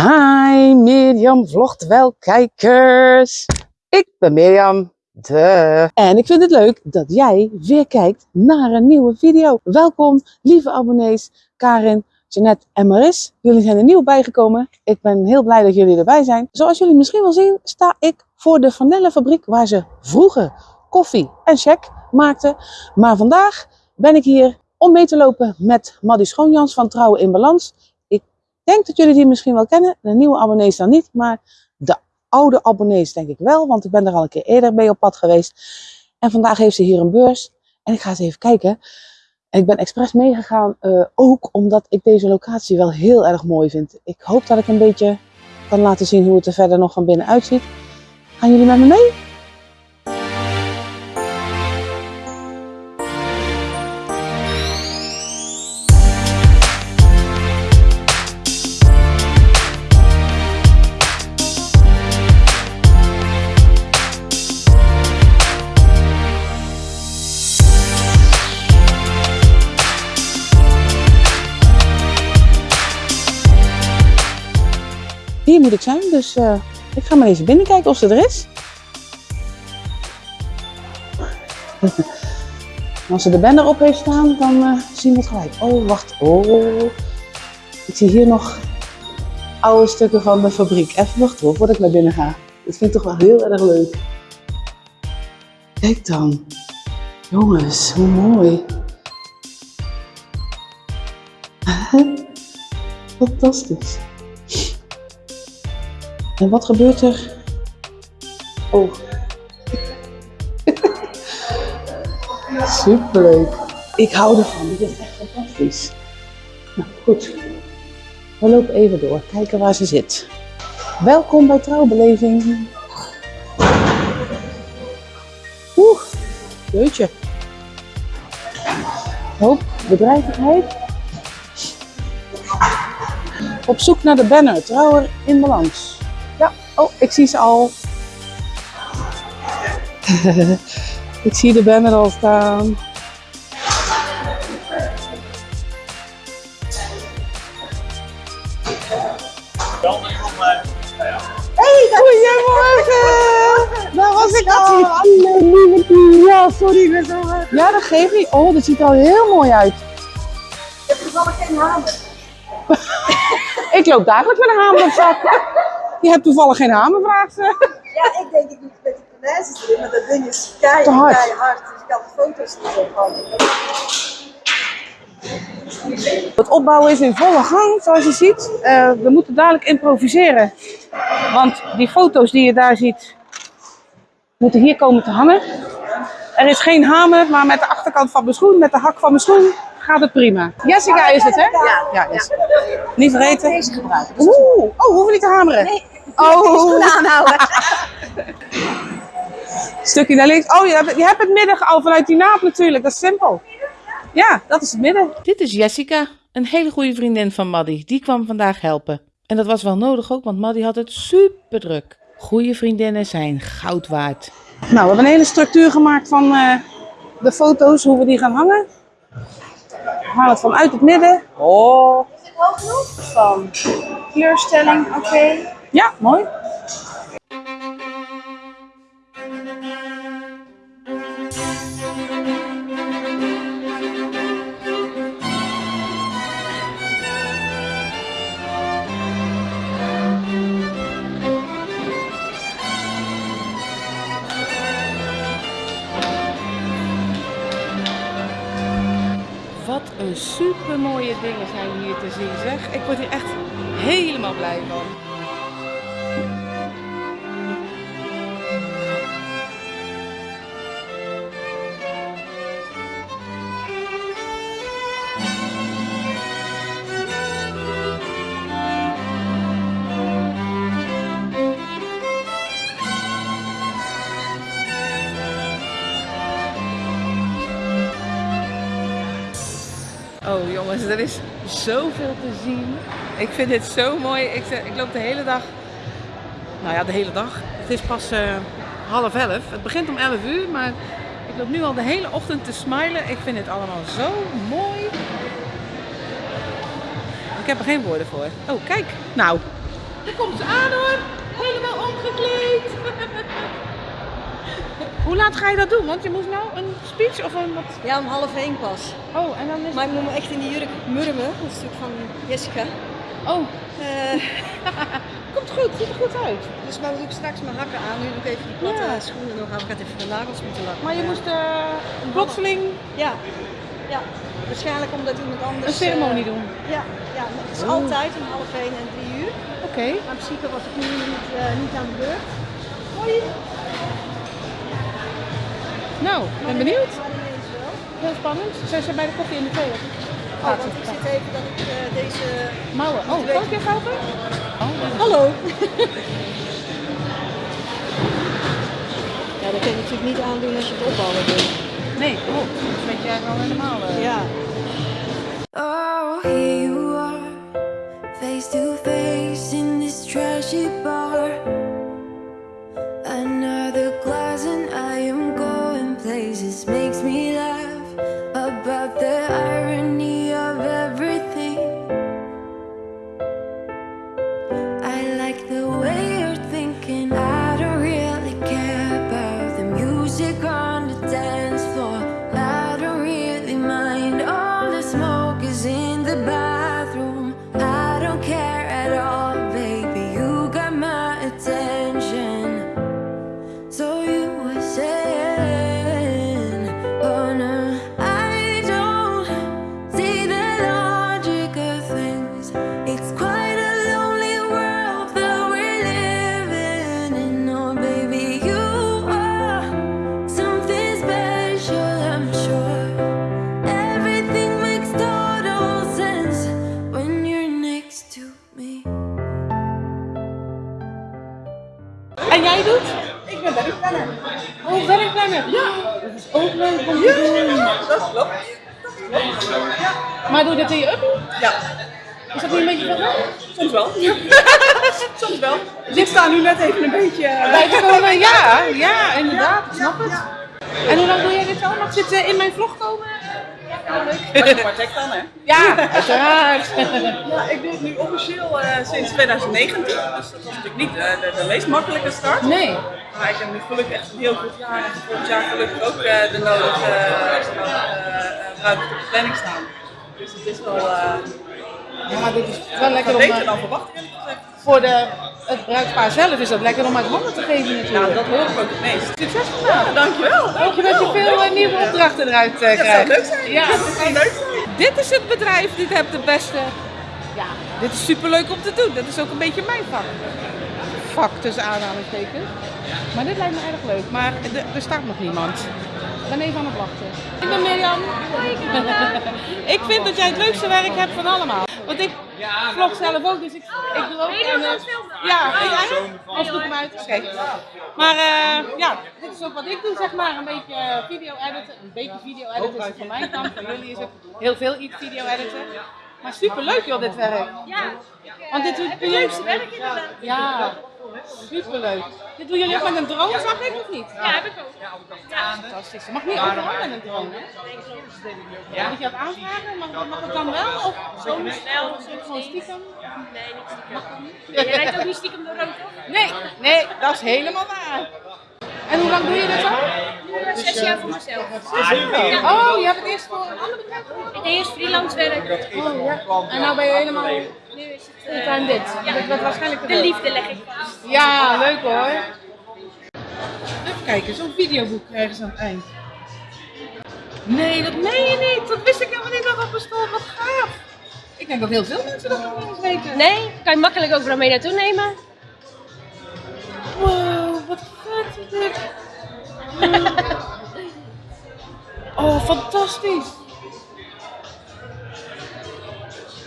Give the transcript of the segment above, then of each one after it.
Hi Mirjam vlogt wel kijkers. Ik ben Mirjam. De. En ik vind het leuk dat jij weer kijkt naar een nieuwe video. Welkom lieve abonnees Karin, Jeanette en Maris. Jullie zijn er nieuw bijgekomen. Ik ben heel blij dat jullie erbij zijn. Zoals jullie misschien wel zien sta ik voor de vanillefabriek waar ze vroeger koffie en check maakten. Maar vandaag ben ik hier om mee te lopen met Maddy Schoonjans van Trouwen in Balans denk dat jullie die misschien wel kennen. De nieuwe abonnees dan niet, maar de oude abonnees denk ik wel, want ik ben er al een keer eerder mee op pad geweest. En vandaag heeft ze hier een beurs en ik ga eens even kijken. En ik ben expres meegegaan, uh, ook omdat ik deze locatie wel heel erg mooi vind. Ik hoop dat ik een beetje kan laten zien hoe het er verder nog van binnen uitziet. Gaan jullie met me mee? Dus uh, ik ga maar even binnenkijken of ze er is. Als ze de banner op heeft staan, dan uh, zien we het gelijk. Oh, wacht. Oh. Ik zie hier nog oude stukken van de fabriek. Even wachten hoor, voordat ik naar binnen ga. Dat vind ik toch wel heel erg leuk. Kijk dan. Jongens, hoe mooi. Fantastisch. En wat gebeurt er? Oh. Superleuk. Ik hou ervan. Dit is echt fantastisch. Nou, goed. We lopen even door. Kijken waar ze zit. Welkom bij Trouwbeleving. Oeh, jeutje. Hoop bedrijvigheid. Op zoek naar de banner. Trouwer in balans. Oh, ik zie ze al. ik zie de banner al staan. Hey, goedemorgen! Daar was ik al. Hallo, Ja, sorry. Ik zo... Ja, dat geeft niet. Oh, dat ziet er al heel mooi uit. Ik heb toevallig geen hamer. ik loop dagelijks met een hamer op zak. Je hebt toevallig geen hamer, vraagt ze. Ja, ik denk ik moet met die punaises erin, maar dat ding is keihard, hard. keihard. Dus ik had de foto's niet zo van. Het opbouwen is in volle gang, zoals je ziet. Uh, we moeten dadelijk improviseren. Want die foto's die je daar ziet, moeten hier komen te hangen. Er is geen hamer, maar met de achterkant van mijn schoen, met de hak van mijn schoen, gaat het prima. Jessica is het, hè? Ja. ja is. Niet vergeten. Deze gebruiken. Oeh, oh, hoeven niet te hameren. Nee. Oh. aanhouden. Stukje naar links. Oh, je hebt, je hebt het midden al vanuit die naap natuurlijk. Dat is simpel. Ja, dat is het midden. Dit is Jessica, een hele goede vriendin van Maddy. Die kwam vandaag helpen. En dat was wel nodig ook, want Maddy had het super druk. Goede vriendinnen zijn goud waard. Nou, we hebben een hele structuur gemaakt van uh, de foto's, hoe we die gaan hangen. Halen het vanuit het midden. Oh. Is het hoog genoeg? Van kleurstelling, oké. Okay. Ja, mooi. Super mooie dingen zijn hier te zien zeg. Ik word hier echt helemaal blij van. Er is zoveel te zien. Ik vind dit zo mooi. Ik, ik loop de hele dag, nou ja de hele dag. Het is pas uh, half elf. Het begint om 11 uur, maar ik loop nu al de hele ochtend te smilen. Ik vind het allemaal zo mooi. Ik heb er geen woorden voor. Oh kijk, nou Daar komt ze aan hoor. Helemaal omgekleed. Hoe laat ga je dat doen? Want je moest nou een speech of een wat? Ja, om half één pas. Oh, en dan is Maar ik moet me echt in die jurk murmen. Is natuurlijk van Jessica. Oh, Eh, komt goed. Ziet er goed uit. dus maar doe ik straks mijn hakken aan. Nu doe ik even die platte Ja. schoenen nog aan. Ik ga even de nagels moeten lakken. Maar je moest eh, plotseling Ja. ja, waarschijnlijk omdat iemand anders... een ceremonie eh, doen. Ja, ja, het is Oeh. altijd om half één en drie uur. Oké. Maar in principe was ik nu niet, niet aan de beurt. Hoi. Nou, ik ben benieuwd. Heel spannend. Zijn ze bij de koffie in de thee? Oh, want ik zit even dat ik eh, deze... Mouwen. Oh, kan ik even helpen? Oh, Hallo! ja, dat kun je natuurlijk niet aandoen als je het opbouwen doet. nee, klopt. Dat weet jij wel helemaal. eh. Ja. Oh, here you are, face to face in this trashy bar. Dat klopt. Maar doe je dat in je uppie? Ja, Is dat niet een beetje veel soms wel. soms wel. Dus ik sta nu net even een beetje... eh, Bij te komen, ja. Ja, inderdaad. Ik snap het. En hoe lang doe jij dit al? Mag dit eh, in mijn vlog komen? Ja, leuk. Maar check dan, hè? Ja, uiteraard. Ja, ik doe het nu officieel eh, sinds 2019. Dus dat was natuurlijk niet eh, de, de meest makkelijke start. Nee. Maar ik heb nu gelukkig echt een heel goed jaar. En volgend jaar gelukkig ook eh, de nodige eh, eh, ruimte op de planning staan. Dus het is wel uh, Ja, dit is wel lekker om... beter dan verwacht eerlijk gezegd. Voor de, het bruidspaar zelf is dat lekker om uit handen te geven natuurlijk. Nou, dat hoor ik ook het meest. Succes vandaag. Ja, dankjewel. Hoop je dat je veel eh, nieuwe opdrachten eruit eh, Dat zou krijgt. leuk zijn. Ja. dat zou leuk zijn. Dit is het bedrijf, dit heb de beste. Ja, dit is superleuk om te doen. Dat is ook een beetje mijn vak. Vak tussen aanhalingstekens. Maar dit lijkt me erg leuk. Maar er, er staat nog niemand. Ik ben even aan het wachten. Ik ben Mirjam. ik vind dat jij het leukste werk hebt van allemaal. Want ik vlog zelf ook, dus ik, ik doe ook... en, eh, ja, ik eigenlijk. Als doe ik hem uit. Oké. Maar eh, ja, dit is ook wat ik doe, zeg maar. Een beetje eh, video editen. Een beetje video editen is het van mijn kant. Van jullie is het heel veel iets video editen. Maar super leuk joh, dit werk. Ja, Want dit doe het leukste werk inderdaad. Ja, superleuk. Dit doen jullie ook met een drone, zag ik of niet? Ja, heb ik ook. Ja, Fantastisch. Je mag niet overal met een drone, hè? Ja. Moet je dat aanvragen? Mag, mag het dan wel? Of soms wel, soms gewoon niet. stiekem? Nee, niet stiekem. Nee, je rijdt ook niet stiekem door rood, toch? Nee, nee, dat is helemaal waar. En hoe lang doe je dit al? Zes jaar voor mezelf. Oh, je hebt het eerst voor een ander bedrijf gedaan? Ik deed eerst freelance werk. Oh, ja. En nou ben je helemaal Nu is het eh, fulltime dit. wordt waarschijnlijk de liefde leg ik vast. Ja, leuk hoor. Even kijken, zo'n videoboek krijgen ze aan het eind. Nee, dat meen je niet. Dat wist ik helemaal niet dat dat bestond. Wat gaaf. Ik denk dat heel veel mensen dat nog niet eens weten. Nee, kan je makkelijk overal mee naartoe nemen. Wow, wat vet is dit. Oh, fantastisch.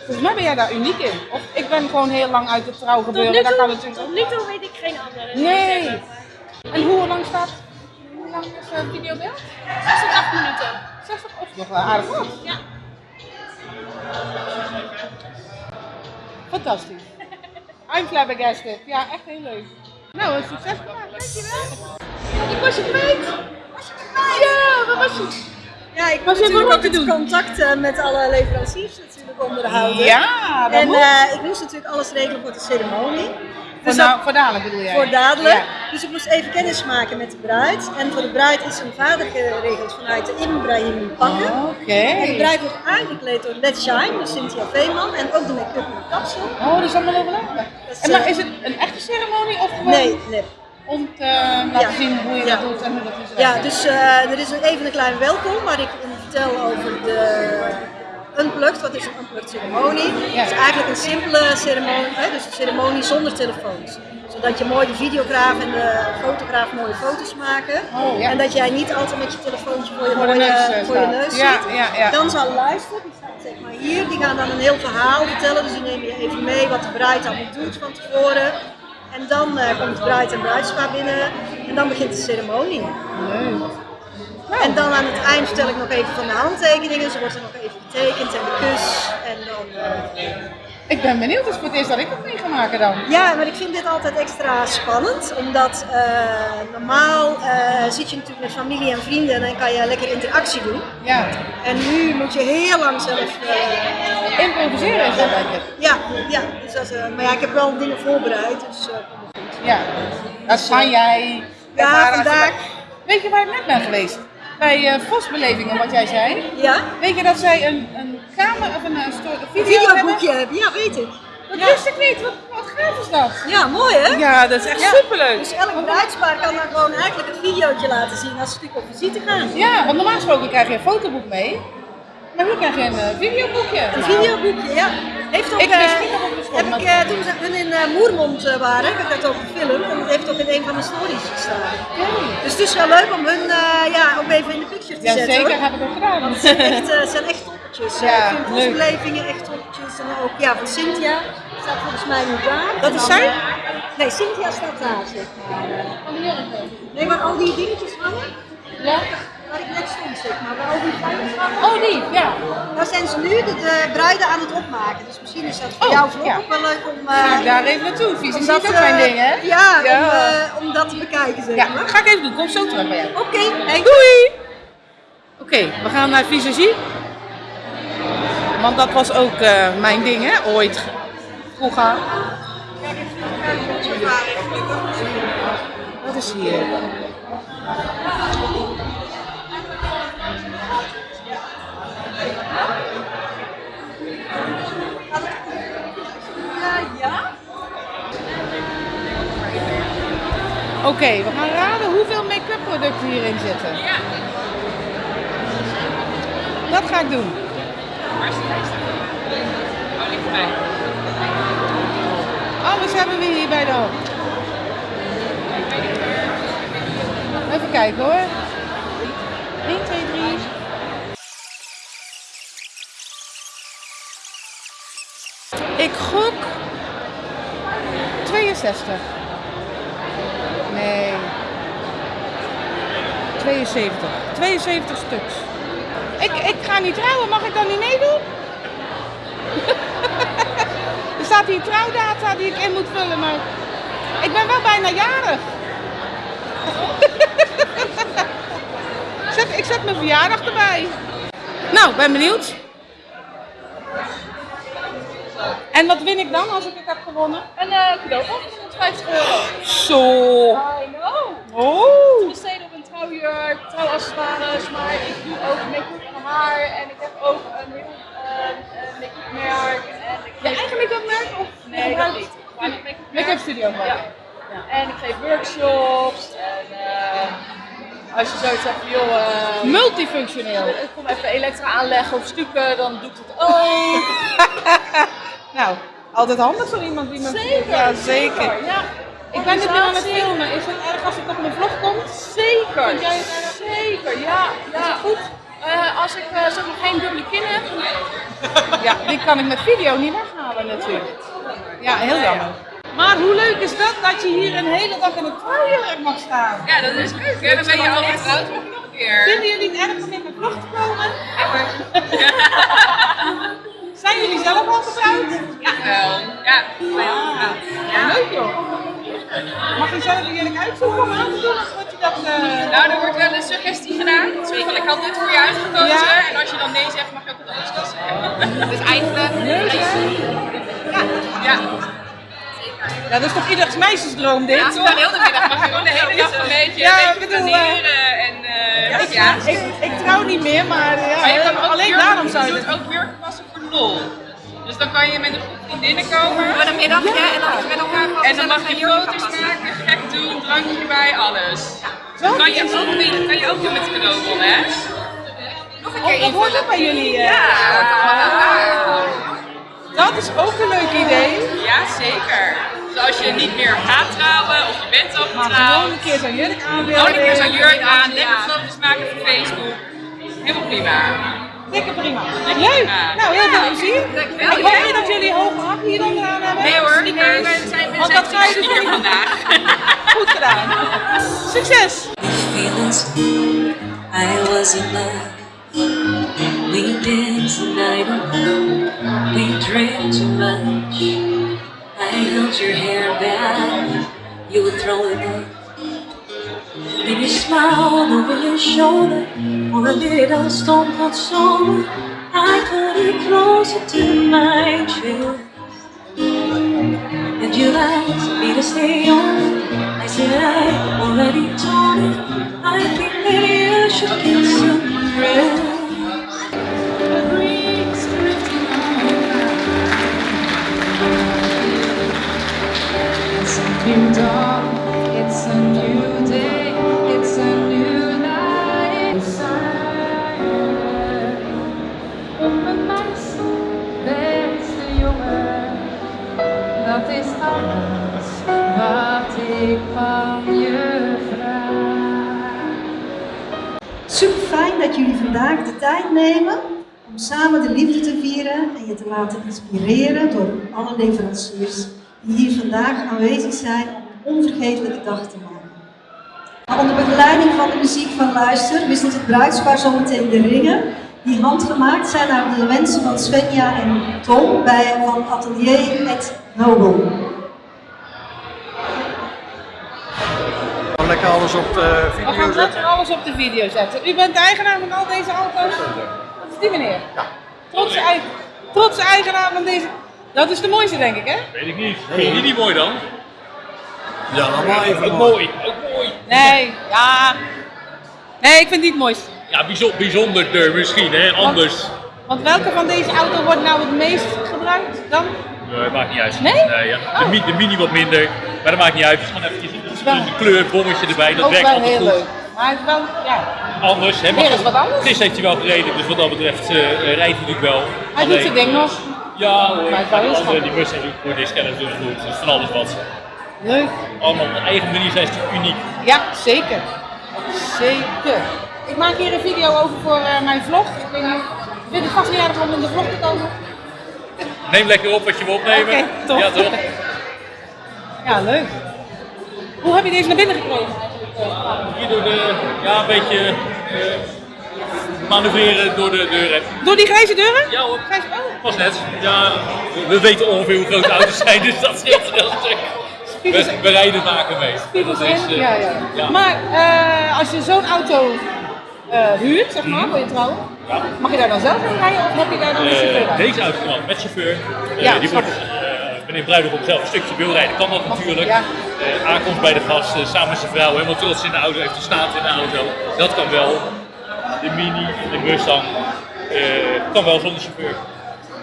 Volgens mij ben jij daar uniek in. Of ik ben gewoon heel lang uit het trouw Tot gebeuren. nu Dat kan toe, natuurlijk tot nu toe weet ik geen andere. Nee. En hoe lang staat, hoe lang is het videobeeld? 6 tot 8 minuten. 60 of nog wel aardig wat. Ja. Fantastisch. I'm flabbergasted. Ja, echt heel leuk. Nou, een succes gemaakt. Dankjewel. Ik was je kwijt. Was je kwijt? Ja, waar was je? Ja, ik hebben natuurlijk ook te doen. contact met alle leveranciers natuurlijk onderhouden. Ja, dat En moet. eh, ik moest natuurlijk alles regelen voor de ceremonie. voor, Dus nou, voor dadelijk bedoel jij? voor dadelijk. Ja. Dus ik moest even kennis maken met de bruid. En voor de bruid is een vader geregeld vanuit de Ibrahim Pakken. Oké. En de bruid wordt aangekleed door Let Shine, dus Cynthia Veeman. En ook de make-up en de kapsel. Oh, dat is allemaal is, En maar eh, is het een echte ceremonie of gewoon Nee, nee. Om te laten Ja. zien hoe je Ja. dat doet en hoe dat is? Ja, dus eh, er is even een klein welkom waar ik vertel over de Unplugged. Wat is een Unplugged ceremonie? Ja. Het is eigenlijk een simpele ceremonie, hè, dus een ceremonie zonder telefoons. Zodat je mooi de videograaf en de fotograaf mooie foto's maken. Oh. En dat jij niet altijd met je telefoontje voor je, Voor mooie- neus, eh, voor je neus Ja, zit. ja, ja. Dan zal luisteren, die staat zeg maar hier, die gaan dan een heel verhaal vertellen. Dus die nemen je even mee wat de bruid allemaal doet van tevoren. En dan eh, komt bruid en bruidspaar binnen en dan begint de ceremonie. En dan aan het eind vertel ik nog even van de handtekeningen. Ze wordt er nog even getekend en de kus. En dan, eh, Ik ben benieuwd, het is voor het eerst dat ik dat mee ga maken dan. Ja, maar ik vind dit altijd extra spannend. Omdat eh, normaal eh, zit je natuurlijk met familie en vrienden en dan kan je lekker interactie doen. Ja, En nu moet je heel lang zelf. eh, improviseren is dat ik. ja, ja, dus dat, maar ja, ik heb wel dingen voorbereid. Dus, eh, Ja, dat kan jij. Ja, vandaag- Weet je waar ik net ben geweest? Bij eh Vosbelevingen, wat jij zei. ja, Weet je dat zij een, een kamer of een, een video hebben? videoboekje hebben. Ja, weet ik. Dat wist ik niet. Wat, wat gaaf is dat? Ja, mooi hè? Ja, dat is echt Ja. superleuk. Dus elk bruidspaar kan dan gewoon eigenlijk een videootje laten zien als ze natuurlijk op visite gaan. Ja, want normaal gesproken krijg je een fotoboek mee. Maar nu krijg je een eh, videoboekje. Een videoboekje, ja. Heeft ook, Ik wist eh, niet het heb ik, eh, toen ze hun in Moermond waren, heb ik dat ook gefilmd. En dat heeft ook in een van mijn stories gestaan. Dus het is wel leuk om hun eh, ja, ook even in de picture te Ja, zetten. zeker hoor. heb ik ook gedaan. Want het zijn echt, het zijn echt toppertjes. Ja, ik vind leuk. bosbelevingen echt toppertjes. En ook ja, van Cynthia staat volgens mij nu daar. Dat is zij? eh, nee, Cynthia staat daar zeg maar. Nee, waar al die dingetjes hangen. Ja? Waar ik net stond zeg maar. Waar al die flyers hangen. Oh, die, ja. Daar zijn ze nu de, de bruiden aan het opmaken. Dus misschien is dat voor Oh, jouw vlog ja. ook wel leuk om, eh ik daar even naartoe. Vies is dat, ook mijn eh, ding, hè? Ja, Ja. Om, eh, om dat te bekijken zeg Ja, maar. ga ik even doen. Kom zo terug bij jou. Oké, hey. Doei! Oké, we gaan naar visagie. Want dat was ook eh, mijn ding, hè, ooit. Vroeger. Wat is hier? Oké, we gaan raden hoeveel make-up producten hierin zitten. Ja. Dat ga ik doen. Alles hebben we hier bij de hand. Even kijken hoor. 1, 2, 3. Ik gok 62. Nee. 72. 72 stuks. Ik, ik ga niet trouwen, mag ik dan niet meedoen? er staat hier trouwdata die ik in moet vullen, maar ik ben wel bijna jarig. zet, ik zet mijn verjaardag erbij. Nou, ben benieuwd. En wat win ik dan als ik het heb gewonnen? Een uh, cadeau van 150 euro. Zo. I know. Oh. besteden op een trouwjurk, trouwaccessoires, maar ik doe ook make-up haar en ik heb ook een heel ehm, eh, make-up merk. En ik Je eigen make-up merk of Nee, dat niet. Make-up studio gewoon. Ja. En ik geef workshops en eh, als je zoiets hebt joh, Multifunctioneel. ik kom even elektra aanleggen of stukken, dan doe ik het ook. Nou, altijd handig voor iemand die me... Zeker, Ja, zeker. Ja. Ik ben dit nu aan het filmen. Is het erg als ik op mijn vlog kom? Zeker, Vind jij het erg? zeker, ja. ja. goed? Als ik eh, zeg maar geen dubbele kin heb, Ja, die kan ik met video niet weghalen natuurlijk. Ja, heel jammer. Maar hoe leuk is dat dat je hier een hele dag in een trouwjurk mag staan? Ja, dat is leuk. Dan ben je al getrouwd nog een keer. Vinden jullie het erg om in mijn vlog te komen? Zijn jullie zelf al getrouwd? Ja, wel. Ja. Ja. Leuk joh. Mag je zelf jurk uitzoeken om aan te doen dat... eh, Nou, er wordt wel een suggestie gedaan. Zo van, ik had dit voor je uitgekozen. Ja. En als je dan nee zegt, mag je ook wat anders kiezen. Dus eigenlijk... Ja. ja, dat is toch ieders meisjesdroom dit, Ja, toch? heel de middag mag je gewoon de hele dag een beetje, Ja, een ik beetje bedoel, en eh, Ja, ja. ik, ik, trouw niet meer, maar ja, Maar je kan ook alleen daarom zou je je het doet ook jurken passen voor de lol. Dus dan kan je met een groep vriendinnen komen. Voor middagje en dan met elkaar En dan mag je foto's maken, gek doen, drankje erbij, alles. Dat kan je ook doen, kan je ook doen met de cadeaubon, hè? Nog een Oh, keer dat hoort ook bij jullie. eh. Ja, Dat is ook een leuk idee. ja, zeker. Dus als je niet meer gaat trouwen of je bent al Maar getrouwd, gewoon een keer zo'n jurk aan willen. gewoon een keer zo'n jurk aan, Ja. lekker foto's maken voor Facebook. Helemaal prima. Lekker prima. Leuk. Nou, heel veel plezier. Ik hoop niet dat jullie hoge hakken hier onderaan hebben. Nee hoor, die kunnen we zijn Want dat ga je dus niet- vandaag. Goed gedaan. Succes. I was in love. We danced the night away. We drank too much. I held your hair back. You would throw it up. Then you smiled over your shoulder for a little stone cold soul. I put it closer to my chest. And you asked me to stay on. I said I already told it. I think that you should get some rest. Super fijn dat jullie vandaag de tijd nemen om samen de liefde te vieren en je te laten inspireren door alle leveranciers die hier vandaag aanwezig zijn om een onvergetelijke dag te maken. Maar onder begeleiding van de muziek van Luister wisselt het bruidspaar zometeen de ringen die handgemaakt zijn naar de wensen van Svenja en Tom bij van Atelier et Nobel. Alles op de We video gaan zetten. lekker alles op de video zetten. U bent de eigenaar van al deze auto's? Dat is die meneer? Ja. Trotse, ei- trotse eigenaar van deze... Dat is de mooiste denk ik hè? Weet ik niet. Vind je die niet mooi dan? Ja, allemaal even Ook mooi. mooi, ook mooi. Nee, ja. Nee, ik vind die het mooiste. Ja, bijzonder, bijzonderder misschien, hè? Anders. Want welke van deze auto wordt nou het meest gebruikt dan? Nee, maakt niet uit. Nee? ja. Oh. de, mi- de mini wat minder, maar dat maakt niet uit. Dus gewoon eventjes wel- een kleurbommetje erbij, dat Ook werkt wel altijd heel goed. leuk. Maar het is wel, ja. Anders, hè? Weer eens wat anders. Chris heeft hij wel gereden, dus wat dat betreft eh, eh, rijdt hij natuurlijk wel. Hij doet zijn ding nog. Ja hoor, Maar het maar wel die heel andere, die Mustang doet goed, die Scanners doen goed, dus van alles wat. Leuk. Allemaal op eigen manier zijn ze uniek. Ja, zeker. Zeker. Ik maak hier een video over voor eh, mijn vlog. Ik weet niet, vind het vast niet aardig om in de vlog te komen. Neem lekker op wat je wil opnemen. Oké. Ja toch? Ja, leuk. Hoe heb je deze naar binnen gekregen eigenlijk? eh? Hier door de, ja een beetje eh, manoeuvreren door de deur heen. Door die grijze deuren? Ja hoor. Grijze, oh. Pas net. Ja, we weten ongeveer hoe groot de auto's zijn, dus dat scheelt heel stuk. We, we rijden vaker mee. Spiegels eh, Ja, ja. ja. Maar eh, als je zo'n auto huurt, zeg maar, voor je trouwen, mag je daar dan zelf in rijden of heb je daar dan een chauffeur deze auto met chauffeur. Ja, die wordt, meneer Bruidegom zelf een stukje wil rijden, kan dat natuurlijk. Ja. Eh, aankomst bij de gast, eh, samen met zijn vrouw, helemaal trots in de auto, heeft staat in de auto. Dat kan wel. De Mini, de Mustang, eh, kan wel zonder chauffeur.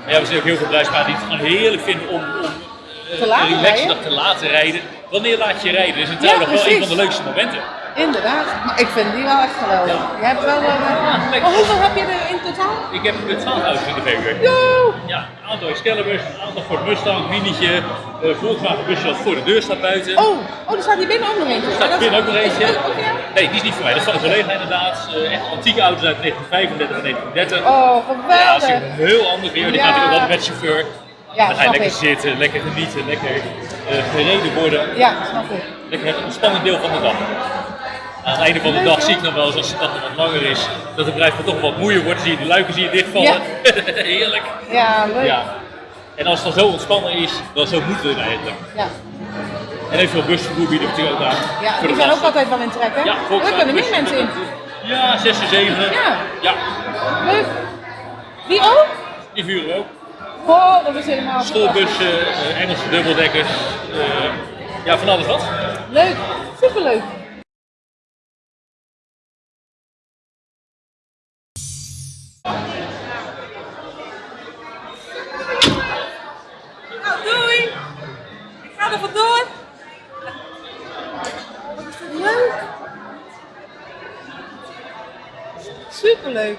Maar ja, we zien ook heel veel bruidspaar die het gewoon heerlijk vinden om, om Te laten rijden? te laten rijden. Wanneer laat je rijden? Dat is een Ja, trouw wel een van de leukste momenten. Inderdaad. Maar ik vind die wel echt geweldig. Je hebt wel... lekker. oh, hoeveel heb je er totaal? Ik heb 12 auto's in de. Yo! Ja, een aantal Excaliburs, een aantal Ford Mustang, Minietje, eh Volkswagen busje dat voor de deur staat buiten. Oh, oh, er staat hier binnen ook nog eentje. Er staat binnen ook nog eentje. Nee, die is niet voor mij, dat is van een collega inderdaad. Eh, echt antieke auto's uit 1935 en 1930. Oh, Ja, dat is geweldig. een heel ander weer. Die Ja. gaat ook wel met chauffeur. Ja, dan ga je lekker ik. zitten, lekker genieten, lekker eh, gereden worden. Ja, snap ik. Lekker het ontspannend deel van de dag. Aan het einde van de dag zie ik dan wel eens als nog wat langer is, dat de bedrijf toch wat moeier wordt. Zie je de luiken zie je dichtvallen. Heerlijk. Ja, leuk. Ja. En als het dan zo ontspannen is, dan zo moeten we het eigenlijk. Ja. En eventueel busvervoer bieden we natuurlijk ook aan. Ja, die zijn ook altijd wel in trek, hè? Ja, er Volkswagen kunnen meer mensen in. Ja, 6 en 7. Ja. Ja, Leuk. Die ook? die vuren ook. Oh, dat is helemaal Schoolbussen, eh, Engelse dubbeldekkers. eh, ja, van alles wat. Leuk, superleuk. Nou, doei! Ik ga er vandoor. Leuk. Superleuk.